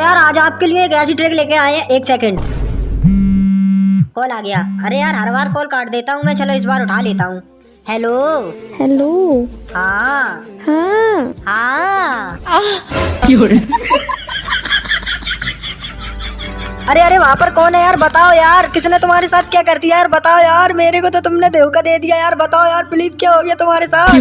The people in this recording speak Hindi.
यार आज आपके लिए एक ऐसी ट्रिक लेके आए एक सेकंड कॉल आ गया। अरे यार हर बार कॉल काट देता हूँ मैं। चलो इस बार उठा लेता हूँ। हेलो हेलो हाँ। हाँ। हाँ। अरे अरे वहाँ पर कौन है यार? बताओ यार। किसने तुम्हारे साथ क्या कर दिया यार? बताओ यार। मेरे को तो तुमने धोखा दे दिया यार। बताओ यार प्लीज़ क्या हो गया तुम्हारे साथ?